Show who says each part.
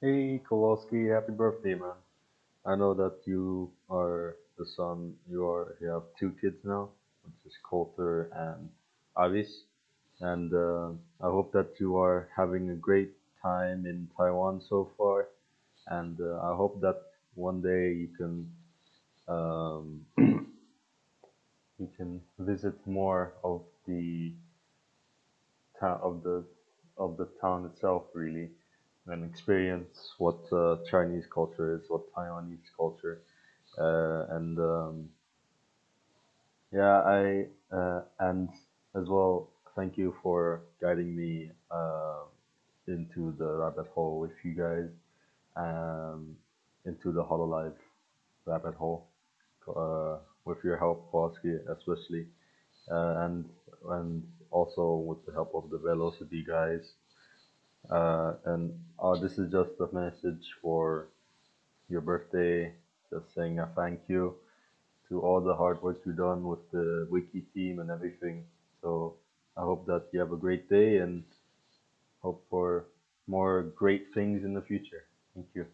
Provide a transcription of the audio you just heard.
Speaker 1: Hey Kowalski, happy birthday, man. I know that you are the son, you are you have two kids now, which is Coulter and Avis. And uh, I hope that you are having a great time in Taiwan so far. And uh, I hope that one day you can um, you can visit more of the town of the of the town itself, really, and experience what uh, Chinese culture is, what Taiwanese culture uh, and um, yeah, I uh, and as well, thank you for guiding me uh, into the rabbit hole with you guys, um, into the Hololive rabbit hole, uh, with your help, Kowalski, especially, uh, and and also with the help of the Velocity guys. Uh, and uh, this is just a message for your birthday, just saying a thank you to all the hard work you've done with the wiki team and everything. So I hope that you have a great day and hope for more great things in the future. Thank you.